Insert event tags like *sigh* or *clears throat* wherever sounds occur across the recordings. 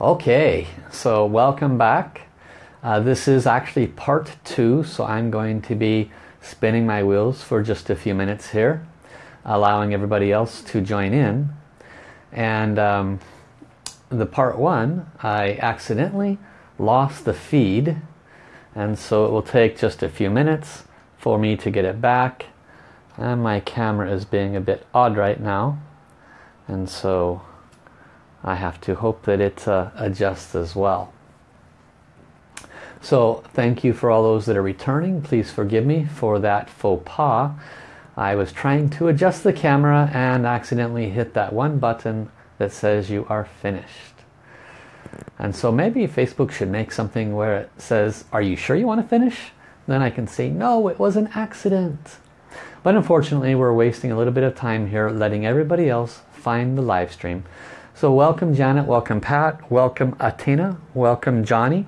Okay, so welcome back. Uh, this is actually part two, so I'm going to be spinning my wheels for just a few minutes here, allowing everybody else to join in. And um, the part one, I accidentally lost the feed, and so it will take just a few minutes for me to get it back. And my camera is being a bit odd right now, and so I have to hope that it uh, adjusts as well. So thank you for all those that are returning. Please forgive me for that faux pas. I was trying to adjust the camera and accidentally hit that one button that says you are finished. And so maybe Facebook should make something where it says, are you sure you want to finish? Then I can say, no, it was an accident. But unfortunately, we're wasting a little bit of time here letting everybody else find the live stream. So welcome Janet, welcome Pat, welcome Atina, welcome Johnny.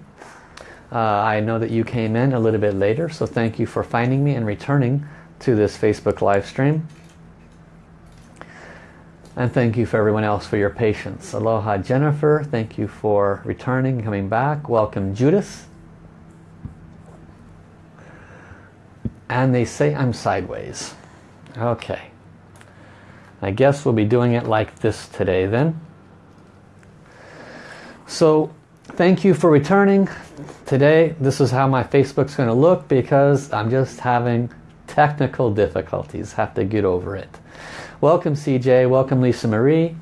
Uh, I know that you came in a little bit later, so thank you for finding me and returning to this Facebook live stream. And thank you for everyone else for your patience. Aloha Jennifer, thank you for returning, coming back. Welcome Judas. And they say I'm sideways. Okay. I guess we'll be doing it like this today then. So thank you for returning. Today this is how my Facebook's going to look because I'm just having technical difficulties. Have to get over it. Welcome CJ, welcome Lisa Marie.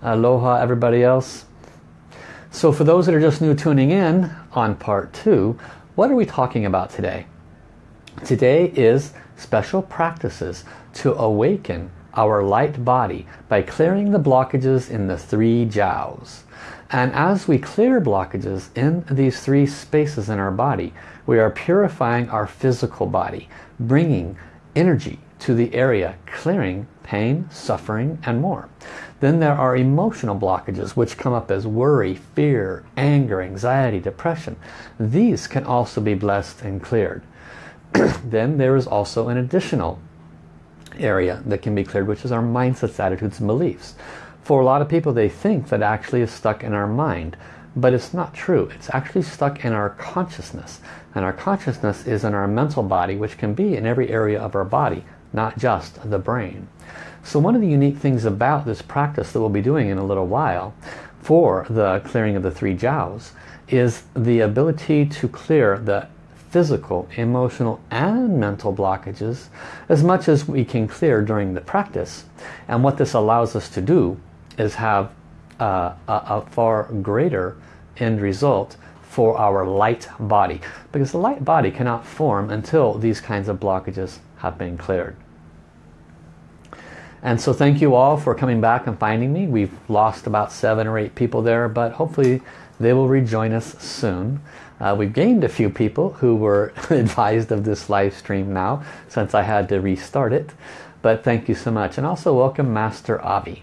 Aloha everybody else. So for those that are just new tuning in on part two, what are we talking about today? Today is special practices to awaken our light body by clearing the blockages in the three jiaos. And as we clear blockages in these three spaces in our body, we are purifying our physical body, bringing energy to the area, clearing pain, suffering, and more. Then there are emotional blockages which come up as worry, fear, anger, anxiety, depression. These can also be blessed and cleared. *clears throat* then there is also an additional area that can be cleared, which is our mindsets, attitudes, and beliefs. For a lot of people, they think that actually is stuck in our mind. But it's not true. It's actually stuck in our consciousness. And our consciousness is in our mental body, which can be in every area of our body, not just the brain. So one of the unique things about this practice that we'll be doing in a little while for the clearing of the three jiaos is the ability to clear the physical, emotional and mental blockages as much as we can clear during the practice. And what this allows us to do is have uh, a, a far greater end result for our light body. Because the light body cannot form until these kinds of blockages have been cleared. And so thank you all for coming back and finding me. We've lost about seven or eight people there, but hopefully they will rejoin us soon. Uh, we've gained a few people who were *laughs* advised of this live stream now since I had to restart it. But thank you so much. And also welcome Master Avi.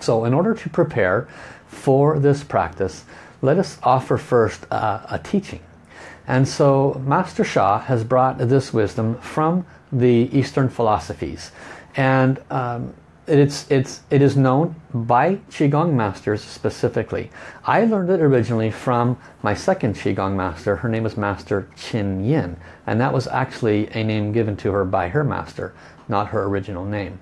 So in order to prepare for this practice, let us offer first uh, a teaching. And so Master Sha has brought this wisdom from the Eastern philosophies. And um, it's, it's, it is known by Qigong masters specifically. I learned it originally from my second Qigong master. Her name was Master Qin Yin. And that was actually a name given to her by her master, not her original name.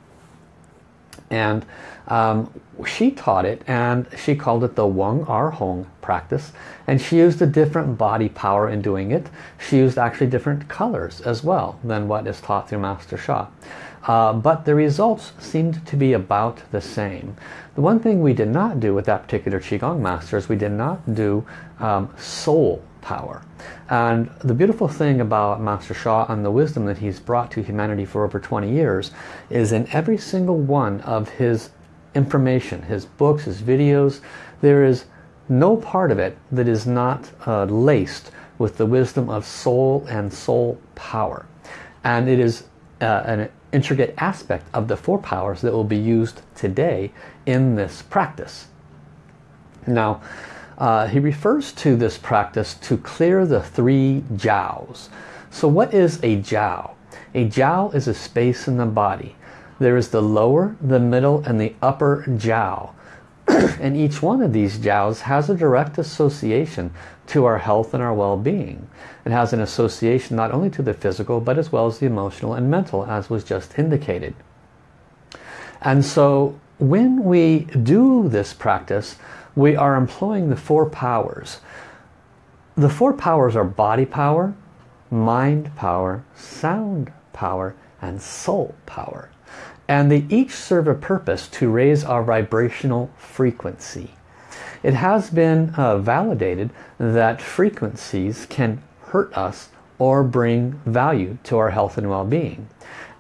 And um, she taught it and she called it the Weng Ar Hong practice. And she used a different body power in doing it. She used actually different colors as well than what is taught through Master Sha. Uh, but the results seemed to be about the same. The one thing we did not do with that particular Qigong master is we did not do um, soul power. And the beautiful thing about Master Sha and the wisdom that he's brought to humanity for over 20 years is in every single one of his information, his books, his videos, there is no part of it that is not uh, laced with the wisdom of soul and soul power. And it is uh, an intricate aspect of the four powers that will be used today in this practice. Now, uh, he refers to this practice to clear the three jiaos. So what is a jiao? A jiao is a space in the body. There is the lower, the middle, and the upper jiao. *clears throat* and each one of these jiaos has a direct association to our health and our well-being. It has an association not only to the physical but as well as the emotional and mental as was just indicated. And so when we do this practice we are employing the four powers. The four powers are body power, mind power, sound power and soul power. And they each serve a purpose to raise our vibrational frequency. It has been uh, validated that frequencies can hurt us or bring value to our health and well-being.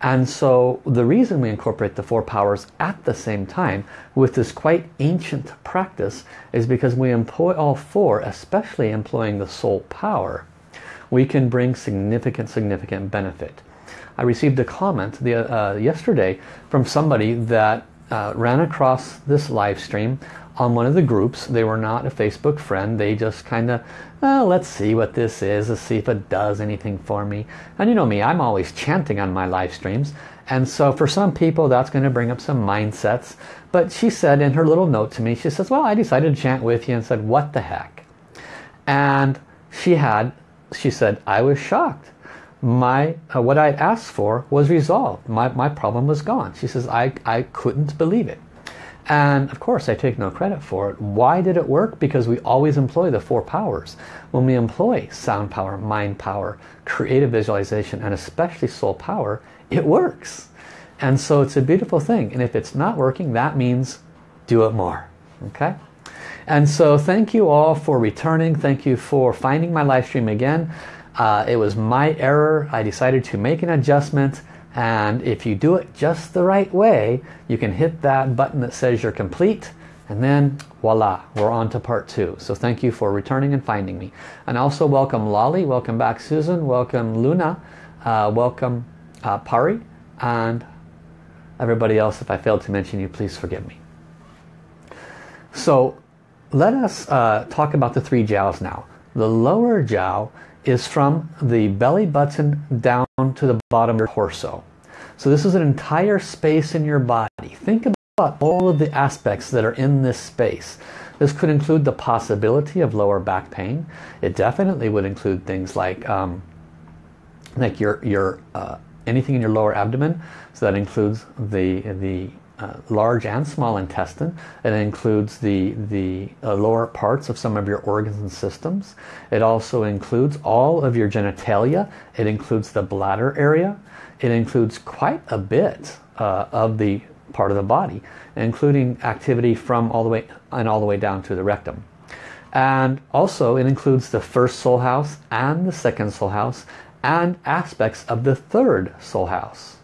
And so the reason we incorporate the four powers at the same time with this quite ancient practice is because we employ all four, especially employing the soul power, we can bring significant, significant benefit. I received a comment the, uh, yesterday from somebody that uh, ran across this live stream on one of the groups. They were not a Facebook friend. They just kind of, oh, let's see what this is. Let's see if it does anything for me. And you know me, I'm always chanting on my live streams. And so for some people, that's going to bring up some mindsets. But she said in her little note to me, she says, well, I decided to chant with you and said, what the heck? And she had, she said, I was shocked my uh, what I asked for was resolved. My, my problem was gone. She says, I, I couldn't believe it. And of course, I take no credit for it. Why did it work? Because we always employ the four powers. When we employ sound power, mind power, creative visualization, and especially soul power, it works. And so it's a beautiful thing. And if it's not working, that means do it more. Okay? And so thank you all for returning. Thank you for finding my live stream again. Uh, it was my error. I decided to make an adjustment and if you do it just the right way you can hit that button that says you're complete and then voila we're on to part two. So thank you for returning and finding me. And also welcome Lolly welcome back Susan welcome Luna uh, welcome uh, Pari and everybody else if I failed to mention you please forgive me. So let us uh, talk about the three jiaos now. The lower jiao is from the belly button down to the bottom of your torso. So this is an entire space in your body. Think about all of the aspects that are in this space. This could include the possibility of lower back pain. It definitely would include things like um, like your your uh, anything in your lower abdomen. So that includes the the uh, large and small intestine. It includes the, the uh, lower parts of some of your organs and systems. It also includes all of your genitalia. It includes the bladder area. It includes quite a bit uh, of the part of the body, including activity from all the way and all the way down to the rectum. And also it includes the first soul house and the second soul house and aspects of the third soul house.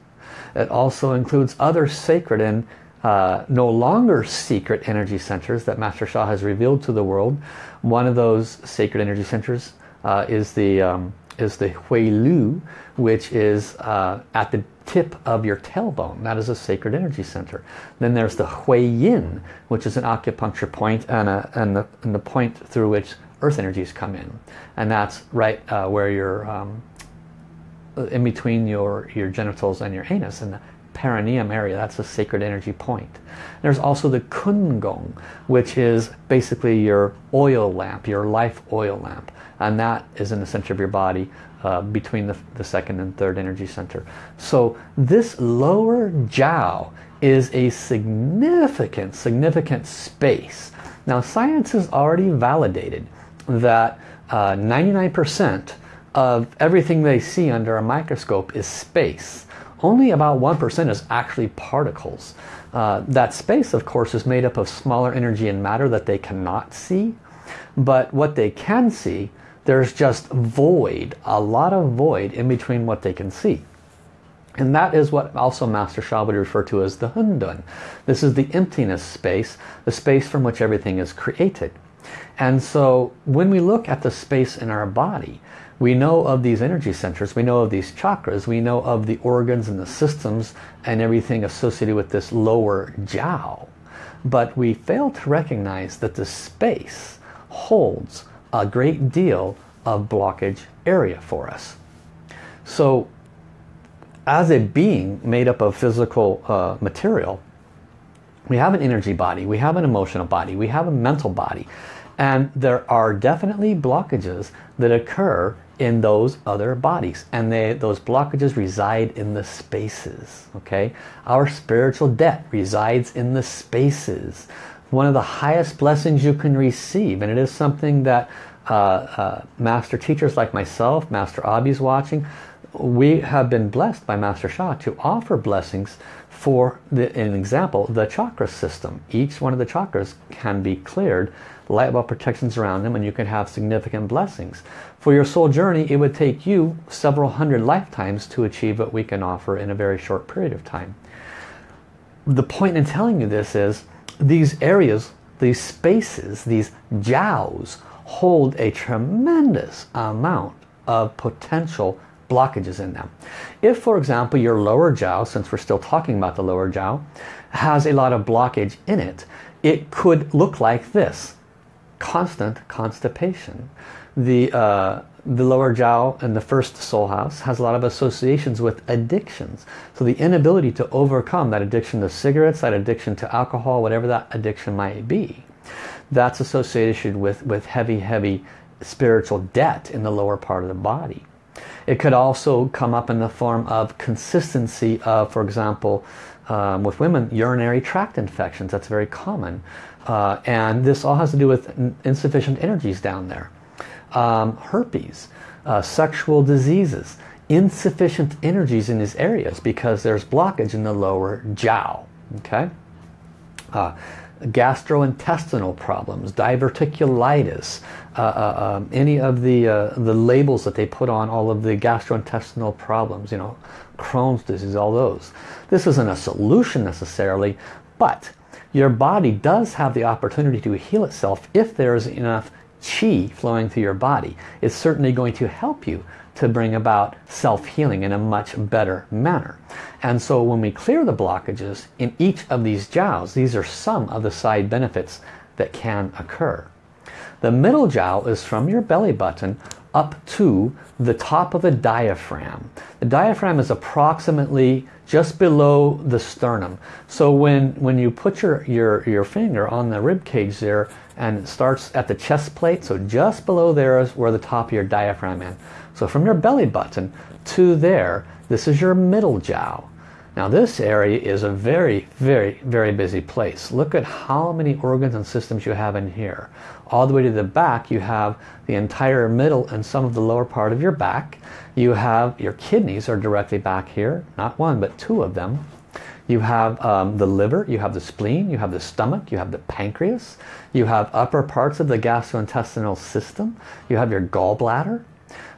It also includes other sacred and uh, no longer secret energy centers that Master Sha has revealed to the world. One of those sacred energy centers uh, is the um, is the Wei Lu, which is uh, at the tip of your tailbone. That is a sacred energy center. Then there's the Hui Yin, which is an acupuncture point and, a, and, the, and the point through which earth energies come in. And that's right uh, where your um, in between your, your genitals and your anus in the perineum area. That's a sacred energy point. There's also the Kun Gong, which is basically your oil lamp, your life oil lamp. And that is in the center of your body uh, between the, the second and third energy center. So this lower jiao is a significant, significant space. Now science has already validated that 99% uh, of everything they see under a microscope is space. Only about 1% is actually particles. Uh, that space, of course, is made up of smaller energy and matter that they cannot see. But what they can see, there's just void, a lot of void in between what they can see. And that is what also Master Sha would refer to as the Hundun. This is the emptiness space, the space from which everything is created. And so when we look at the space in our body, we know of these energy centers, we know of these chakras, we know of the organs and the systems and everything associated with this lower jiao. But we fail to recognize that the space holds a great deal of blockage area for us. So as a being made up of physical uh, material, We have an energy body, we have an emotional body, we have a mental body. And there are definitely blockages that occur in those other bodies. And they, those blockages reside in the spaces. Okay, Our spiritual debt resides in the spaces. One of the highest blessings you can receive. And it is something that uh, uh, master teachers like myself, Master Abhi's watching, we have been blessed by Master Sha to offer blessings for the, an example, the chakra system. Each one of the chakras can be cleared light bulb protections around them and you can have significant blessings. For your soul journey, it would take you several hundred lifetimes to achieve what we can offer in a very short period of time. The point in telling you this is these areas, these spaces, these jiaos hold a tremendous amount of potential blockages in them. If, for example, your lower jiao, since we're still talking about the lower jiao, has a lot of blockage in it, it could look like this constant constipation. The, uh, the lower jiao and the first soul house has a lot of associations with addictions. So the inability to overcome that addiction to cigarettes, that addiction to alcohol, whatever that addiction might be, that's associated with, with heavy, heavy spiritual debt in the lower part of the body. It could also come up in the form of consistency of, for example, um, with women, urinary tract infections. That's very common. Uh, and this all has to do with insufficient energies down there. Um, herpes, uh, sexual diseases, insufficient energies in these areas because there's blockage in the lower jiao. Okay? Uh, gastrointestinal problems, diverticulitis, uh, uh, um, any of the uh, the labels that they put on all of the gastrointestinal problems, you know, Crohn's disease, all those. This isn't a solution necessarily, but your body does have the opportunity to heal itself if there is enough chi flowing through your body. It's certainly going to help you to bring about self-healing in a much better manner. And so when we clear the blockages in each of these jiaos, these are some of the side benefits that can occur. The middle jiao is from your belly button up to the top of the diaphragm. The diaphragm is approximately just below the sternum. So when, when you put your, your, your finger on the rib cage there and it starts at the chest plate, so just below there is where the top of your diaphragm is. So from your belly button to there, this is your middle jiao. Now this area is a very, very, very busy place. Look at how many organs and systems you have in here. All the way to the back you have the entire middle and some of the lower part of your back. You have your kidneys are directly back here. Not one, but two of them. You have um, the liver, you have the spleen, you have the stomach, you have the pancreas, you have upper parts of the gastrointestinal system, you have your gallbladder,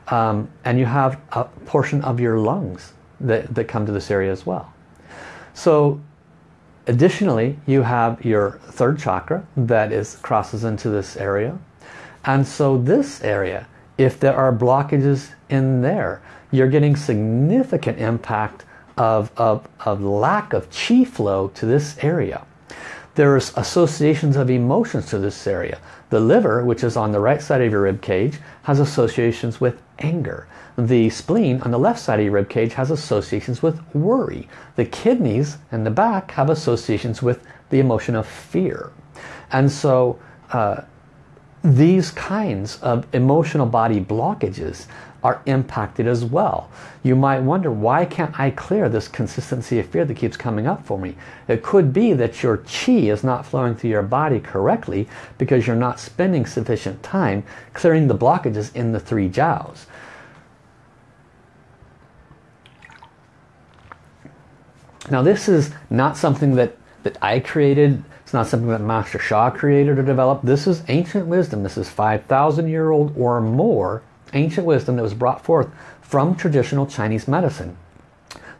um, and you have a portion of your lungs that, that come to this area as well. So additionally, you have your third chakra that is crosses into this area. And so this area, if there are blockages in there, you're getting significant impact of, of, of lack of chi flow to this area. There's associations of emotions to this area. The liver, which is on the right side of your rib cage, has associations with anger. The spleen on the left side of your rib cage has associations with worry. The kidneys and the back have associations with the emotion of fear. And so uh, these kinds of emotional body blockages are impacted as well. You might wonder, why can't I clear this consistency of fear that keeps coming up for me? It could be that your chi is not flowing through your body correctly because you're not spending sufficient time clearing the blockages in the three jiaos. Now this is not something that, that I created. It's not something that Master Sha created or developed. This is ancient wisdom. This is 5,000 year old or more ancient wisdom that was brought forth from traditional Chinese medicine.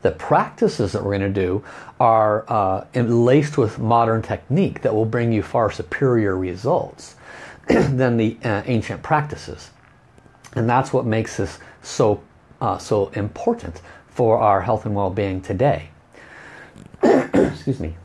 The practices that we're going to do are uh, laced with modern technique that will bring you far superior results *clears throat* than the uh, ancient practices. And that's what makes this so, uh, so important for our health and well-being today. *clears throat* Excuse me.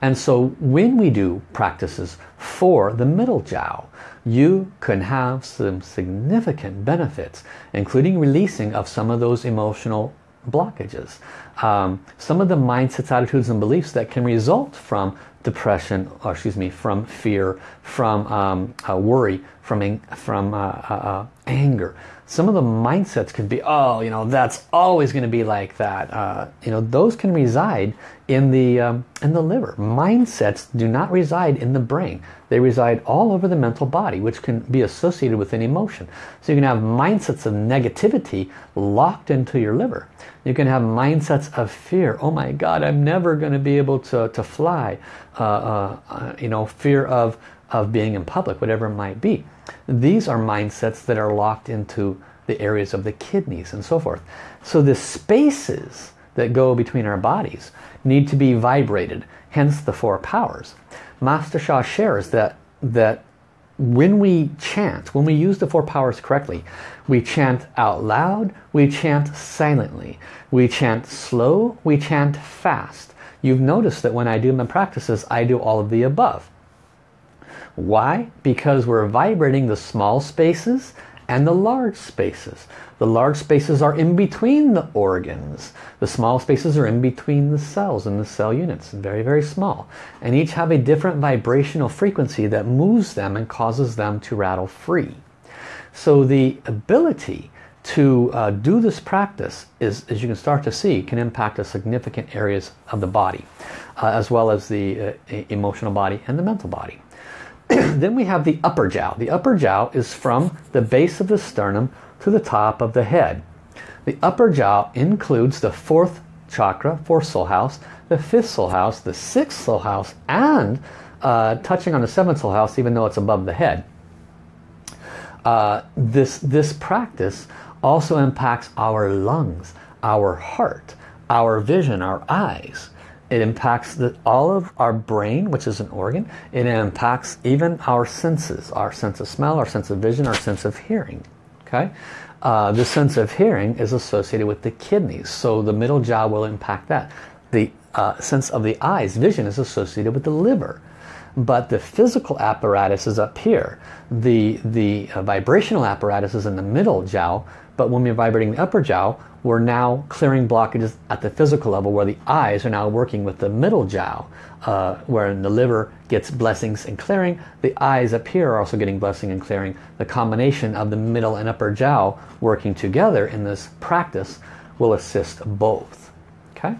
And so when we do practices for the middle jiao, you can have some significant benefits, including releasing of some of those emotional blockages. Um, some of the mindsets, attitudes, and beliefs that can result from depression, or excuse me, from fear, from um, uh, worry, from, from uh, uh, uh, anger. Some of the mindsets could be, oh, you know, that's always going to be like that. Uh, you know, those can reside in the, um, in the liver. Mindsets do not reside in the brain. They reside all over the mental body, which can be associated with an emotion. So you can have mindsets of negativity locked into your liver. You can have mindsets of fear. Oh my God, I'm never going to be able to, to fly. Uh, uh, uh, you know, fear of, of being in public, whatever it might be. These are mindsets that are locked into the areas of the kidneys and so forth. So the spaces that go between our bodies need to be vibrated, hence the four powers. Master Sha shares that, that when we chant, when we use the four powers correctly, we chant out loud, we chant silently, we chant slow, we chant fast. You've noticed that when I do my practices, I do all of the above. Why? Because we're vibrating the small spaces and the large spaces. The large spaces are in between the organs. The small spaces are in between the cells and the cell units. Very, very small. And each have a different vibrational frequency that moves them and causes them to rattle free. So the ability to uh, do this practice is, as you can start to see, can impact a significant areas of the body, uh, as well as the uh, emotional body and the mental body. *coughs* then we have the upper jiao. The upper jiao is from the base of the sternum to the top of the head. The upper jiao includes the fourth chakra, fourth soul house, the fifth soul house, the sixth soul house, and uh, touching on the seventh soul house, even though it's above the head. Uh, this, this practice also impacts our lungs, our heart, our vision, our eyes. It impacts the, all of our brain, which is an organ. It impacts even our senses, our sense of smell, our sense of vision, our sense of hearing. Okay, uh, The sense of hearing is associated with the kidneys, so the middle jiao will impact that. The uh, sense of the eyes, vision, is associated with the liver. But the physical apparatus is up here. The, the uh, vibrational apparatus is in the middle jiao, but when we're vibrating the upper jiao, we're now clearing blockages at the physical level where the eyes are now working with the middle jiao, uh, where the liver gets blessings and clearing. The eyes up here are also getting blessing and clearing. The combination of the middle and upper jiao working together in this practice will assist both. Okay.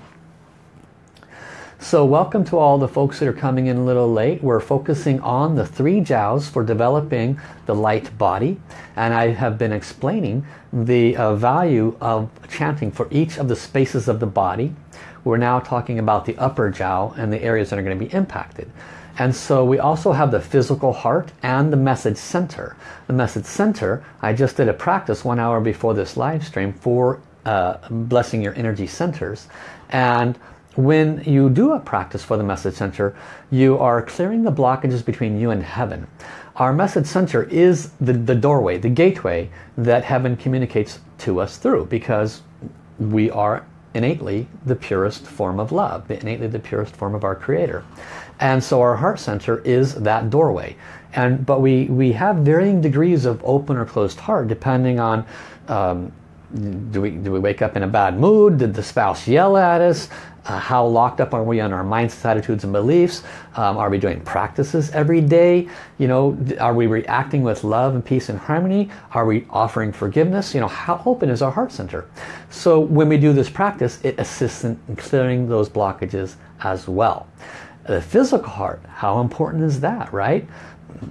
So welcome to all the folks that are coming in a little late. We're focusing on the three jiaos for developing the light body. And I have been explaining the uh, value of chanting for each of the spaces of the body. We're now talking about the upper jiao and the areas that are going to be impacted. And so we also have the physical heart and the message center. The message center, I just did a practice one hour before this live stream for uh, blessing your energy centers. And when you do a practice for the message center, you are clearing the blockages between you and heaven. Our message center is the, the doorway, the gateway that heaven communicates to us through because we are innately the purest form of love, the innately the purest form of our creator. And so our heart center is that doorway. And But we, we have varying degrees of open or closed heart depending on um, do we, do we wake up in a bad mood? Did the spouse yell at us? Uh, how locked up are we on our mindsets, attitudes, and beliefs? Um, are we doing practices every day? You know, are we reacting with love and peace and harmony? Are we offering forgiveness? You know, how open is our heart center? So when we do this practice, it assists in clearing those blockages as well. The physical heart, how important is that, right?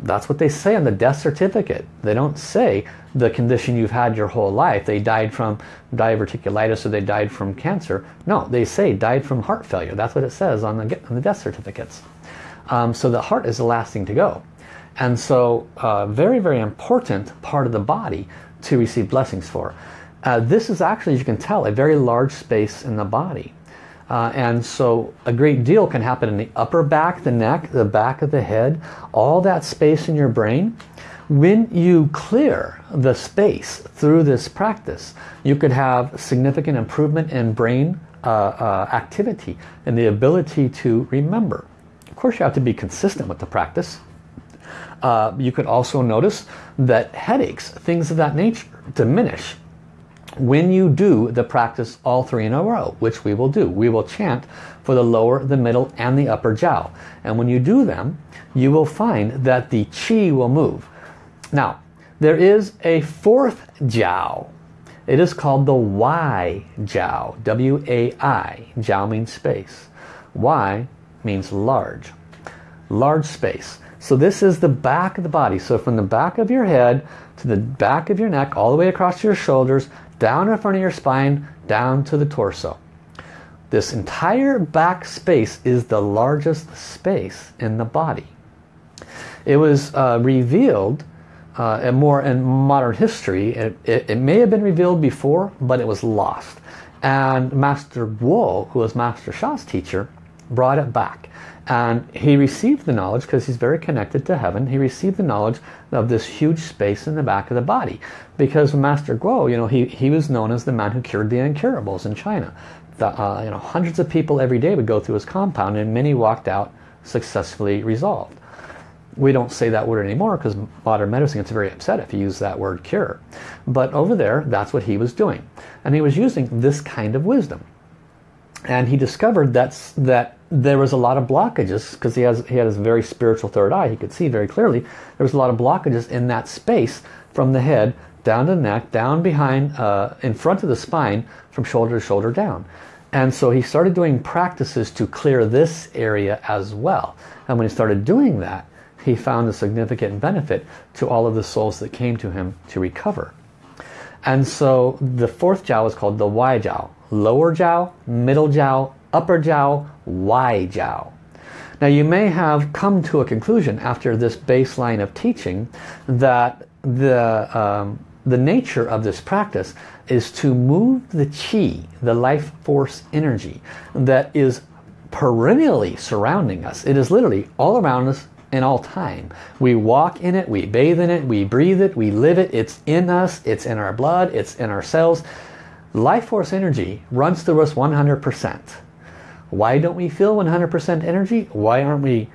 That's what they say on the death certificate. They don't say the condition you've had your whole life. They died from diverticulitis or they died from cancer. No, they say died from heart failure. That's what it says on the, on the death certificates. Um, so the heart is the last thing to go. And so uh, very, very important part of the body to receive blessings for. Uh, this is actually, as you can tell, a very large space in the body. Uh, and so a great deal can happen in the upper back, the neck, the back of the head, all that space in your brain. When you clear the space through this practice, you could have significant improvement in brain uh, uh, activity and the ability to remember. Of course, you have to be consistent with the practice. Uh, you could also notice that headaches, things of that nature, diminish when you do the practice all three in a row, which we will do. We will chant for the lower, the middle, and the upper jiao. And when you do them, you will find that the chi will move. Now, there is a fourth jiao. It is called the Wai jiao, W-A-I. Jiao means space. Y means large, large space. So this is the back of the body. So from the back of your head to the back of your neck, all the way across your shoulders, down in front of your spine, down to the torso. This entire back space is the largest space in the body. It was uh, revealed uh, more in modern history. It, it, it, may have been revealed before, but it was lost. And Master Guo, who was Master Sha's teacher, brought it back. And he received the knowledge, because he's very connected to heaven, he received the knowledge of this huge space in the back of the body. Because Master Guo, you know, he, he was known as the man who cured the incurables in China. The, uh, you know, hundreds of people every day would go through his compound and many walked out successfully resolved. We don't say that word anymore because modern medicine gets very upset if you use that word cure. But over there, that's what he was doing. And he was using this kind of wisdom. And he discovered that's, that there was a lot of blockages because he has he had his very spiritual third eye. He could see very clearly there was a lot of blockages in that space from the head down to the neck, down behind, uh, in front of the spine, from shoulder to shoulder down. And so he started doing practices to clear this area as well. And when he started doing that, he found a significant benefit to all of the souls that came to him to recover. And so the fourth jiao is called the Wai jiao. Lower jiao, middle jiao, upper jiao, Wai jiao. Now you may have come to a conclusion after this baseline of teaching that the, um, the nature of this practice is to move the chi, the life force energy that is perennially surrounding us. It is literally all around us in all time. We walk in it, we bathe in it, we breathe it, we live it. It's in us, it's in our blood, it's in our cells. Life force energy runs through us 100%. Why don't we feel 100% energy? Why aren't we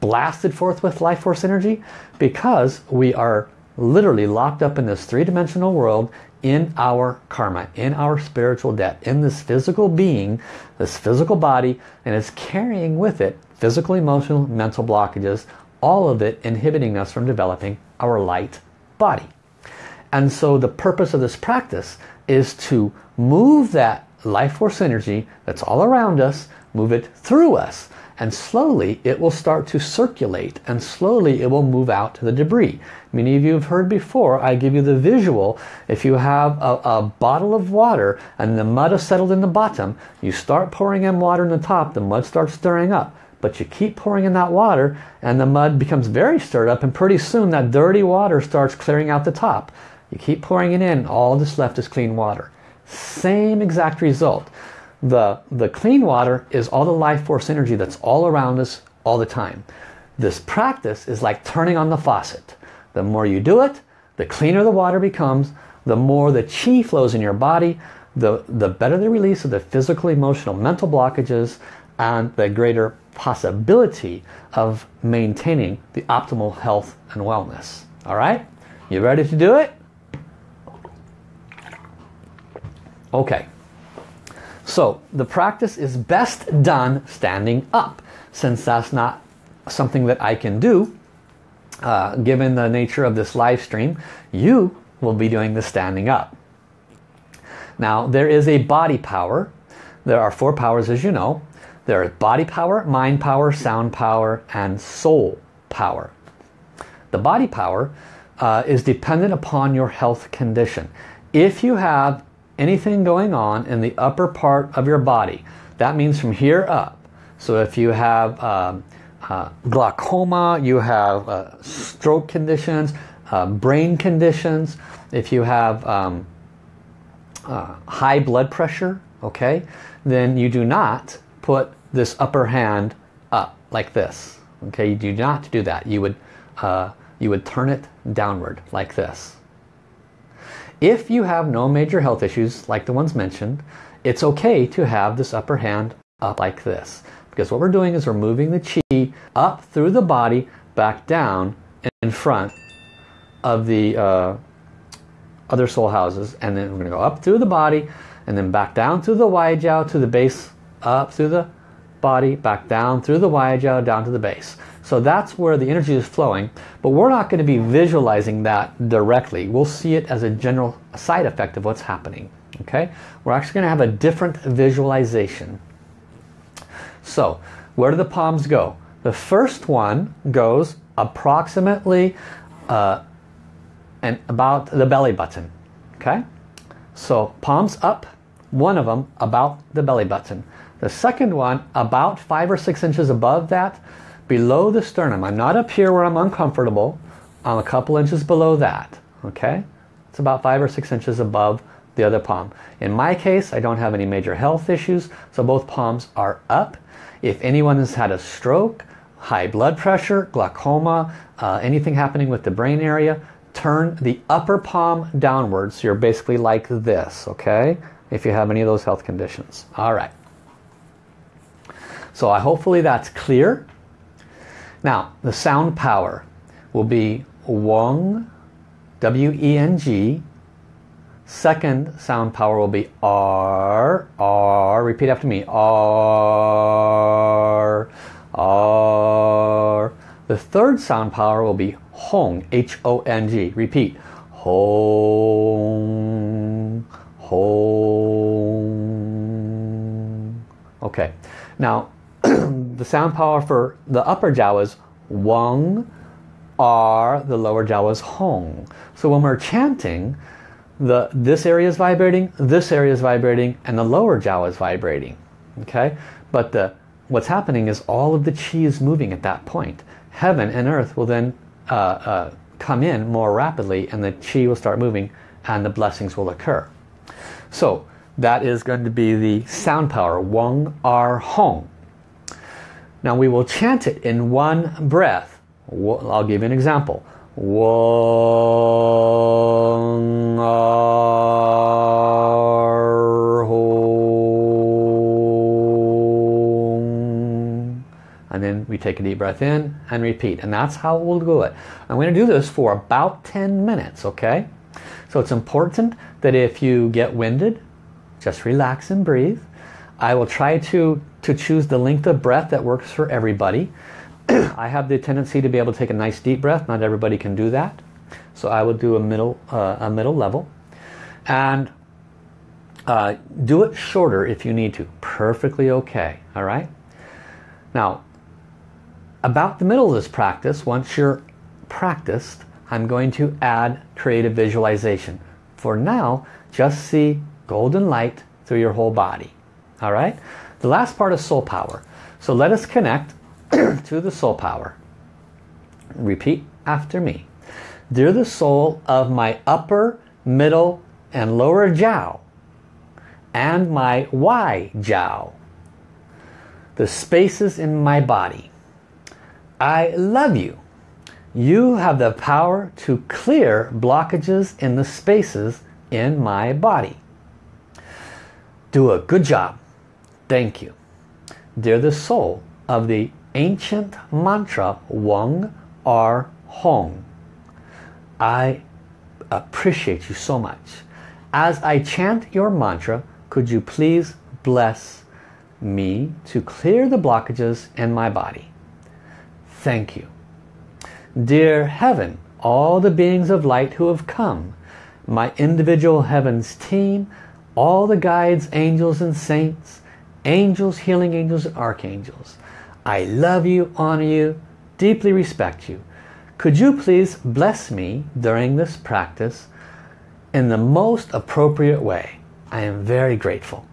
blasted forth with life force energy? Because we are literally locked up in this three-dimensional world in our karma, in our spiritual debt, in this physical being, this physical body, and it's carrying with it physical, emotional, mental blockages, all of it inhibiting us from developing our light body. And so the purpose of this practice is to move that life force energy that's all around us, move it through us, and slowly it will start to circulate and slowly it will move out to the debris. Many of you have heard before, I give you the visual. If you have a, a, bottle of water and the mud has settled in the bottom, you start pouring in water in the top, the mud starts stirring up. But you keep pouring in that water and the mud becomes very stirred up and pretty soon that dirty water starts clearing out the top. You keep pouring it in, all that's left is clean water. Same exact result. The, the clean water is all the life force energy that's all around us all the time. This practice is like turning on the faucet. The more you do it, the cleaner the water becomes, the more the chi flows in your body, the, the better the release of the physical, emotional, mental blockages, and the greater possibility of maintaining the optimal health and wellness. All right? You ready to do it? Okay. So the practice is best done standing up. Since that's not something that I can do, uh, given the nature of this live stream, you will be doing the standing up. Now there is a body power. There are four powers as you know. There is body power, mind power, sound power, and soul power. The body power uh, is dependent upon your health condition. If you have anything going on in the upper part of your body. That means from here up. So if you have um, uh, glaucoma, you have uh, stroke conditions, uh, brain conditions, if you have um, uh, high blood pressure, okay, then you do not put this upper hand up like this. Okay, you do not do that. You would, uh, you would turn it downward like this. If you have no major health issues like the ones mentioned, it's okay to have this upper hand up like this. Because what we're doing is we're moving the chi up through the body, back down in front of the, uh, other soul houses. And then we're going to go up through the body and then back down through the Waijiao to the base, up through the body, back down through the Waijiao, down to the base. So that's where the energy is flowing, but we're not going to be visualizing that directly. We'll see it as a general side effect of what's happening. Okay, We're actually going to have a different visualization. So, where do the palms go? The first one goes approximately uh, and about the belly button. Okay, so palms up, one of them about the belly button. The second one about five or six inches above that, below the sternum. I'm not up here where I'm uncomfortable. I'm a couple inches below that. Okay, it's about five or six inches above the other palm. In my case, I don't have any major health issues, so both palms are up. If anyone has had a stroke, high blood pressure, glaucoma, uh, anything happening with the brain area, turn the upper palm downwards. So you're basically like this, okay? If you have any of those health conditions. All right. So I, hopefully that's clear. Now, the sound power will be Weng, W-E-N-G. Second sound power will be Ar, Ar. Repeat after me. Ar, Ar. The third sound power will be Hong, H-O-N-G. Repeat. Hong, Hong. Okay. Now, the sound power for the upper jiao is Weng, Ar. The lower jiao is Hong. So when we're chanting, the this area is vibrating, this area is vibrating, and the lower jiao is vibrating. Okay, but the what's happening is all of the chi is moving at that point. Heaven and earth will then uh, uh, come in more rapidly, and the chi will start moving, and the blessings will occur. So that is going to be the sound power, Weng Ar Hong. Now we will chant it in one breath. I'll give you an example. Hong. And then we take a deep breath in and repeat. And that's how we'll do it. I'm going to do this for about 10 minutes, okay? So it's important that if you get winded, just relax and breathe. I will try to, to choose the length of breath that works for everybody. *clears throat* I have the tendency to be able to take a nice deep breath. Not everybody can do that. So I will do a middle, uh, a middle level. And uh, do it shorter if you need to. Perfectly okay. All right. Now, about the middle of this practice, once you're practiced, I'm going to add creative visualization. For now, just see golden light through your whole body. All right. The last part is soul power. So let us connect *clears throat* to the soul power. Repeat after me. Dear the soul of my upper, middle, and lower jiao, and my Wai jiao, the spaces in my body. I love you. You have the power to clear blockages in the spaces in my body. Do a good job. Thank you. Dear the soul of the ancient mantra Weng Ar Hong. I appreciate you so much. As I chant your mantra, could you please bless me to clear the blockages in my body? Thank you. Dear Heaven, all the beings of light who have come, my individual Heavens team, all the guides, angels and saints, angels, healing angels and archangels, I love you, honor you, deeply respect you. Could you please bless me during this practice in the most appropriate way? I am very grateful.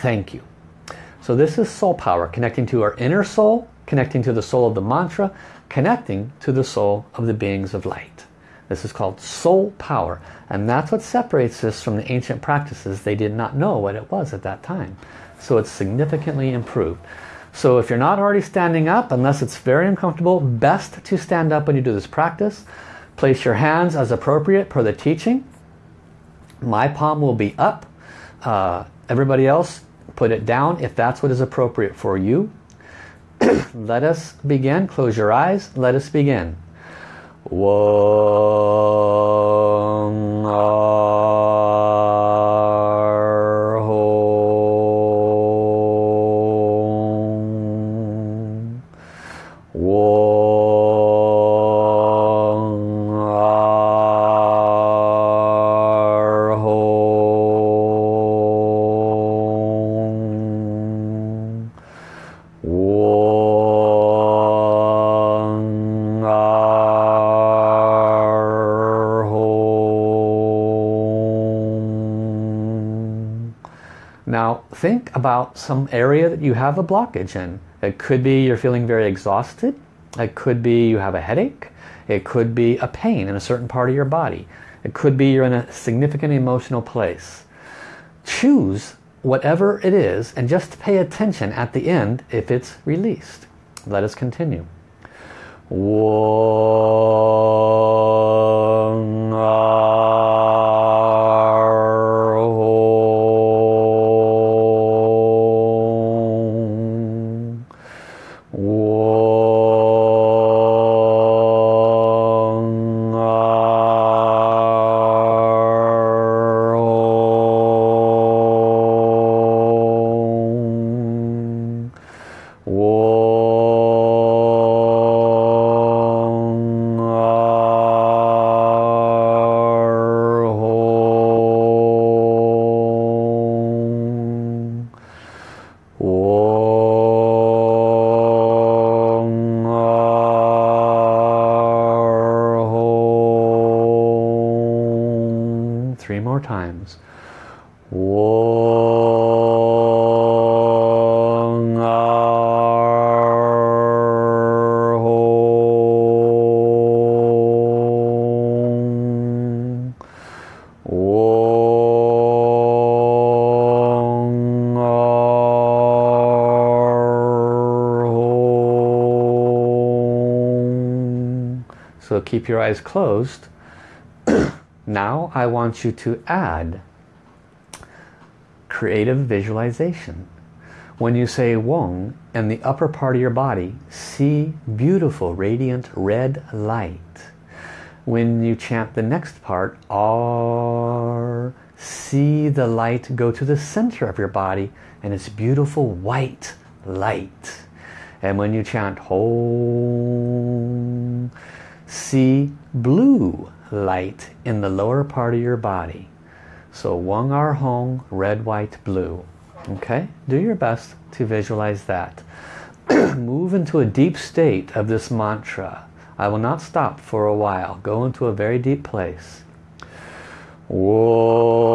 Thank you. So this is soul power, connecting to our inner soul, connecting to the soul of the mantra, connecting to the soul of the beings of light. This is called soul power. And that's what separates this from the ancient practices. They did not know what it was at that time. So it's significantly improved. So if you're not already standing up, unless it's very uncomfortable, best to stand up when you do this practice. Place your hands as appropriate per the teaching. My palm will be up. Uh, everybody else, put it down if that's what is appropriate for you. *clears throat* Let us begin. Close your eyes. Let us begin. Weng some area that you have a blockage in. It could be you're feeling very exhausted. It could be you have a headache. It could be a pain in a certain part of your body. It could be you're in a significant emotional place. Choose whatever it is and just pay attention at the end if it's released. Let us continue. Keep your eyes closed. *clears throat* now I want you to add creative visualization. When you say Weng, in the upper part of your body, see beautiful radiant red light. When you chant the next part, Ar, see the light go to the center of your body and it's beautiful white light. And when you chant Hong, see blue light in the lower part of your body. So Weng Ar Hong, red, white, blue. Okay, do your best to visualize that. *clears throat* Move into a deep state of this mantra. I will not stop for a while. Go into a very deep place. Weng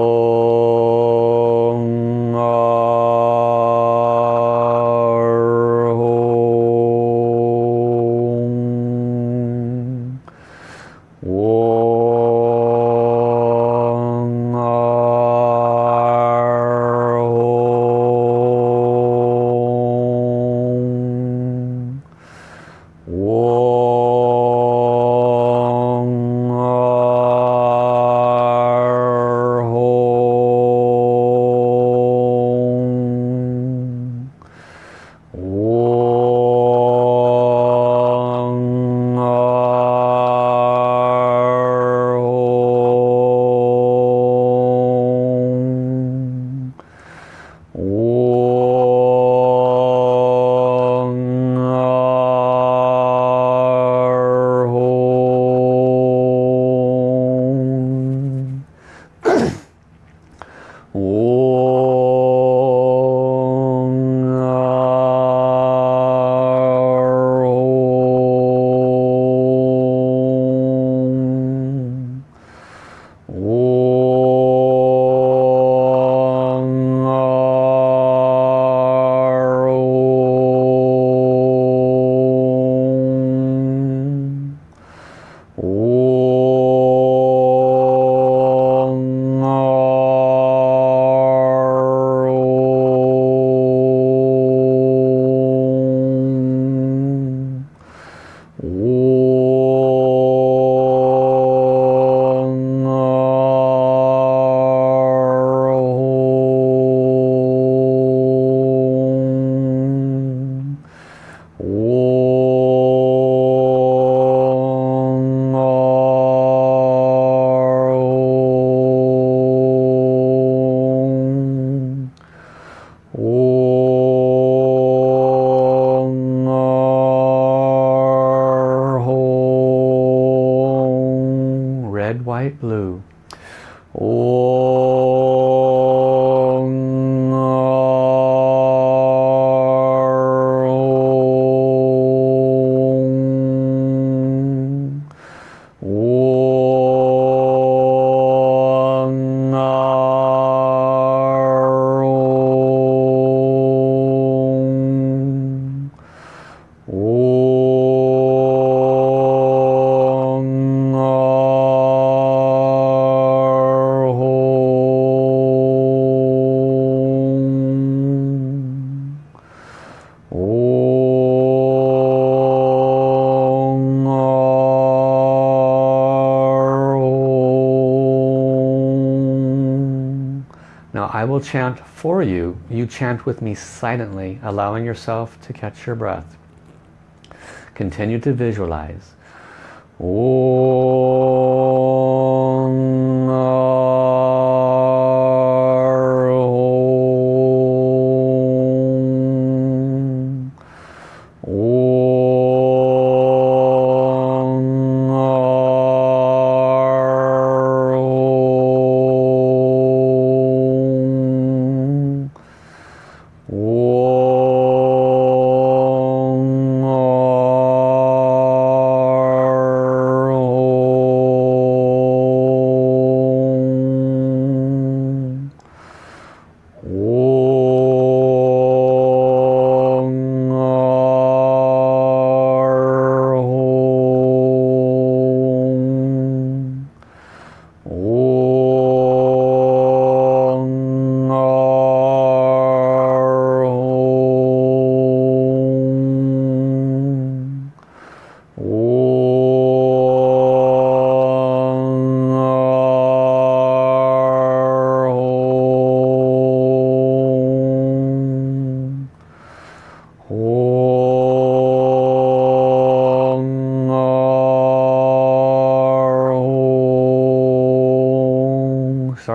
light blue. Om. Will chant for you. You chant with me silently, allowing yourself to catch your breath. Continue to visualize. Oh.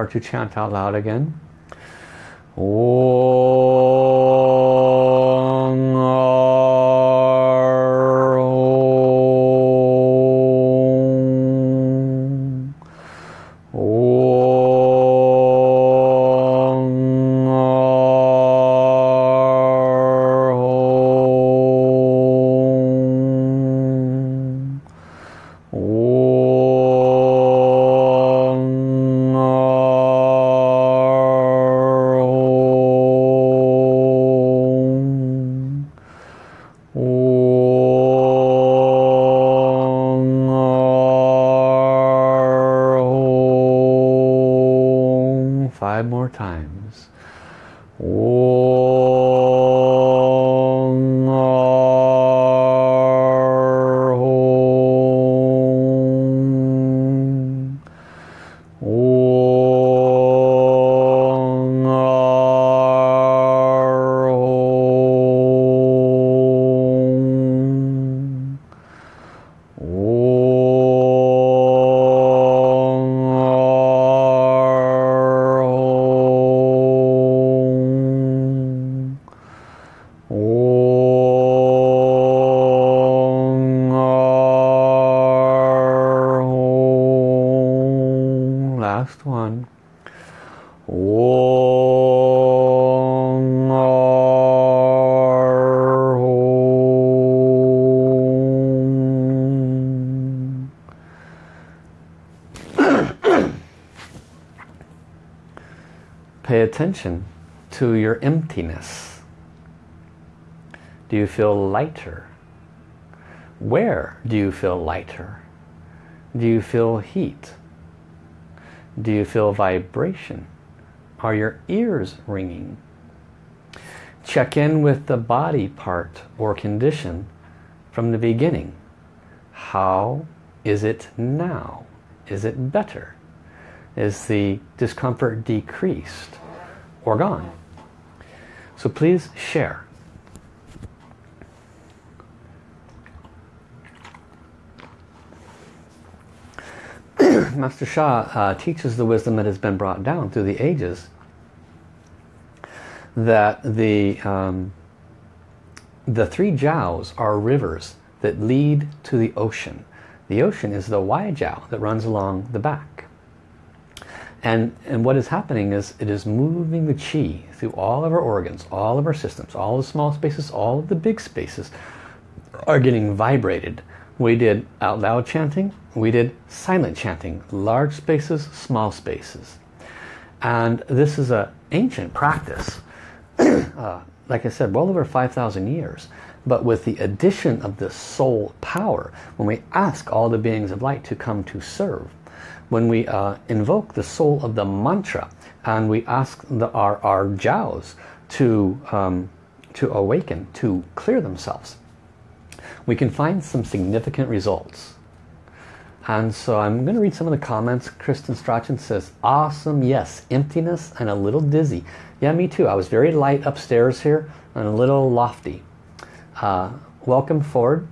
Start to chant out loud again. Five attention to your emptiness. Do you feel lighter? Where do you feel lighter? Do you feel heat? Do you feel vibration? Are your ears ringing? Check in with the body part or condition from the beginning. How is it now? Is it better? Is the discomfort decreased or gone? So please share. *clears throat* Master Sha uh, teaches the wisdom that has been brought down through the ages that the um, the three jiaos are rivers that lead to the ocean. The ocean is the Wai Jiao that runs along the back. And, and what is happening is it is moving the chi through all of our organs, all of our systems, all the small spaces, all of the big spaces are getting vibrated. We did out loud chanting, we did silent chanting, large spaces, small spaces. And this is an ancient practice, *clears throat* uh, like I said, well over 5,000 years, But with the addition of the soul power, when we ask all the beings of light to come to serve, when we uh, invoke the soul of the mantra and we ask the, our, our jiaos to, um, to awaken, to clear themselves, we can find some significant results. And so I'm going to read some of the comments. Kristen Strachan says, awesome, yes, emptiness and a little dizzy. Yeah, me too. I was very light upstairs here and a little lofty. Uh, welcome Ford.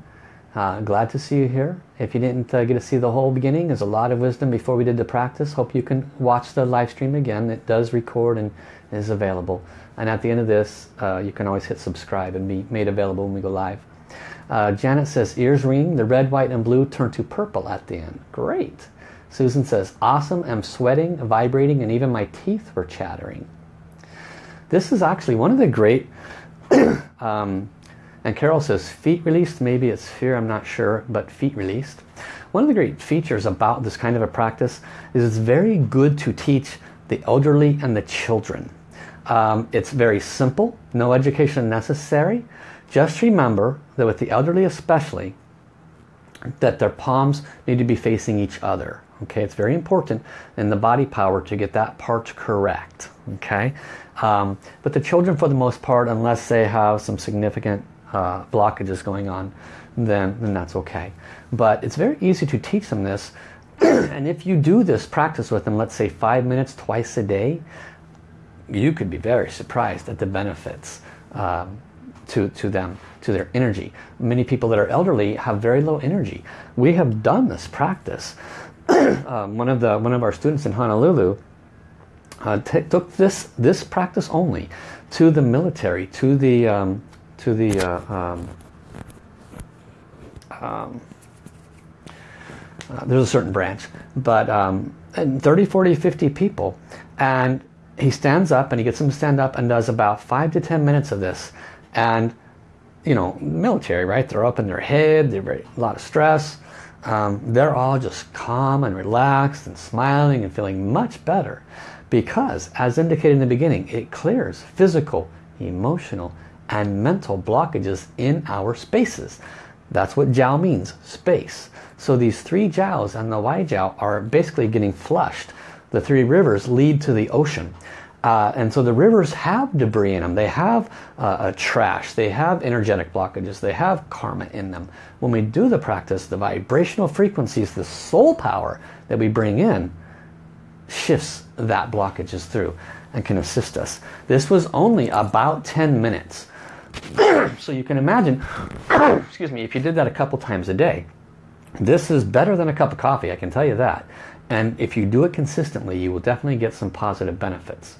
Uh, glad to see you here. If you didn't uh, get to see the whole beginning, there's a lot of wisdom before we did the practice. Hope you can watch the live stream again. It does record and is available. And at the end of this, uh, you can always hit subscribe and be made available when we go live. Uh, Janet says, ears ring, the red, white, and blue turn to purple at the end. Great. Susan says, awesome, I'm sweating, vibrating, and even my teeth were chattering. This is actually one of the great, *clears throat* um, and Carol says, feet released, maybe it's fear, I'm not sure, but feet released. One of the great features about this kind of a practice is it's very good to teach the elderly and the children. Um, it's very simple, no education necessary, just remember that with the elderly especially, that their palms need to be facing each other. Okay, it's very important in the body power to get that part correct. Okay, um, but the children for the most part, unless they have some significant uh, blockages going on, then, then that's okay. But it's very easy to teach them this. *clears throat* and if you do this practice with them, let's say five minutes twice a day, you could be very surprised at the benefits. Um, to, to them, to their energy. Many people that are elderly have very low energy. We have done this practice. *clears throat* um, one, of the, one of our students in Honolulu uh, took this, this practice only to the military, to the, um, to the uh, um, um uh, there's a certain branch, but um, 30, 40, 50 people. And he stands up and he gets them to stand up and does about five to 10 minutes of this and you know military right they're up in their head they're very, a lot of stress um, they're all just calm and relaxed and smiling and feeling much better because as indicated in the beginning it clears physical emotional and mental blockages in our spaces that's what jiao means space so these three jiaos and the Wai jiao are basically getting flushed the three rivers lead to the ocean uh, and so the rivers have debris in them. They have uh, trash. They have energetic blockages. They have karma in them. When we do the practice, the vibrational frequencies, the soul power that we bring in, shifts that blockages through and can assist us. This was only about 10 minutes. *coughs* so you can imagine, *coughs* excuse me, if you did that a couple times a day, this is better than a cup of coffee, I can tell you that. And if you do it consistently, you will definitely get some positive benefits.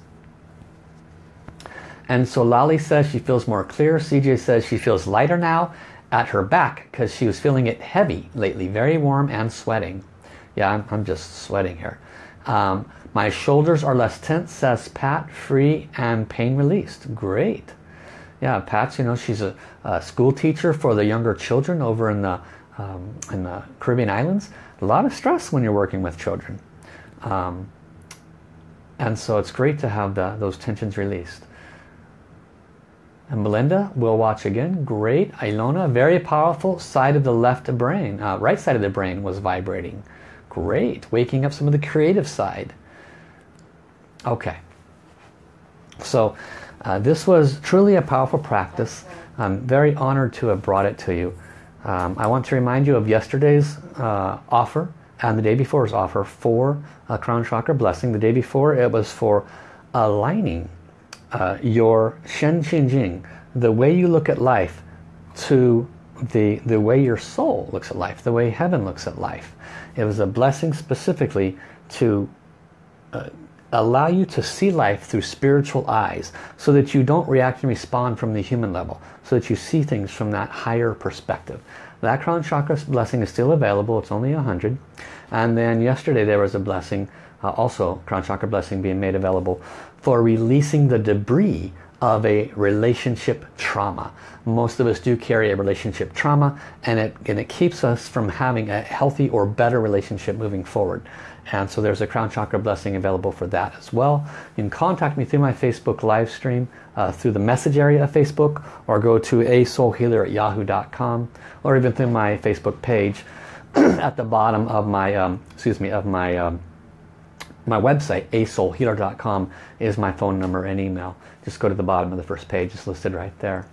And so Lali says she feels more clear. CJ says she feels lighter now at her back because she was feeling it heavy lately, very warm and sweating. Yeah, I'm, I'm just sweating here. Um, my shoulders are less tense, says Pat, free and pain released. Great. Yeah, Pat's, you know, she's a, a school teacher for the younger children over in the, um, in the Caribbean islands. A lot of stress when you're working with children. Um, and so it's great to have the, those tensions released. And Melinda will watch again. Great. Ilona, very powerful. Side of the left brain, uh, right side of the brain was vibrating. Great. Waking up some of the creative side. Okay. So uh, this was truly a powerful practice. I'm very honored to have brought it to you. Um, I want to remind you of yesterday's uh, offer and the day before's offer for a crown chakra blessing. The day before it was for aligning uh, your Shen Qi Jing, the way you look at life to the, the way your soul looks at life, the way heaven looks at life. It was a blessing specifically to uh, allow you to see life through spiritual eyes so that you don't react and respond from the human level, so that you see things from that higher perspective. That crown chakra blessing is still available, it's only a 100. And then yesterday there was a blessing, uh, also crown chakra blessing being made available for releasing the debris of a relationship trauma. Most of us do carry a relationship trauma and it, and it keeps us from having a healthy or better relationship moving forward. And so there's a crown chakra blessing available for that as well. You can contact me through my Facebook live stream, uh, through the message area of Facebook, or go to a soulhealer at yahoo.com, or even through my Facebook page *clears throat* at the bottom of my, um, excuse me, of my um, my website, asoulhealer.com, is my phone number and email. Just go to the bottom of the first page, it's listed right there.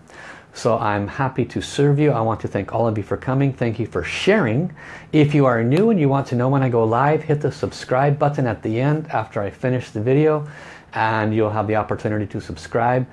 So I'm happy to serve you. I want to thank all of you for coming. Thank you for sharing. If you are new and you want to know when I go live, hit the subscribe button at the end after I finish the video and you'll have the opportunity to subscribe.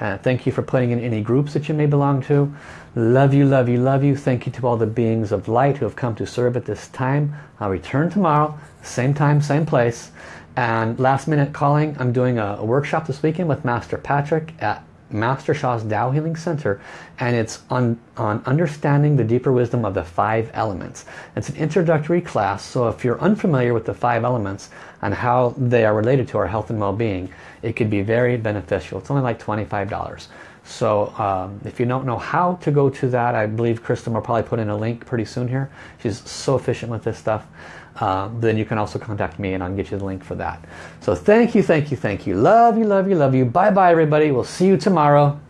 Uh, thank you for putting in any groups that you may belong to. Love you, love you, love you. Thank you to all the beings of light who have come to serve at this time. I'll return tomorrow, same time, same place. And last minute calling, I'm doing a, a workshop this weekend with Master Patrick at Master Sha's Tao Healing Center and it's on, on understanding the deeper wisdom of the five elements. It's an introductory class so if you're unfamiliar with the five elements and how they are related to our health and well-being it could be very beneficial. It's only like $25. So um, if you don't know how to go to that, I believe Kristen will probably put in a link pretty soon here. She's so efficient with this stuff. Uh, then you can also contact me and I'll get you the link for that. So thank you, thank you, thank you. Love you, love you, love you. Bye-bye everybody. We'll see you tomorrow.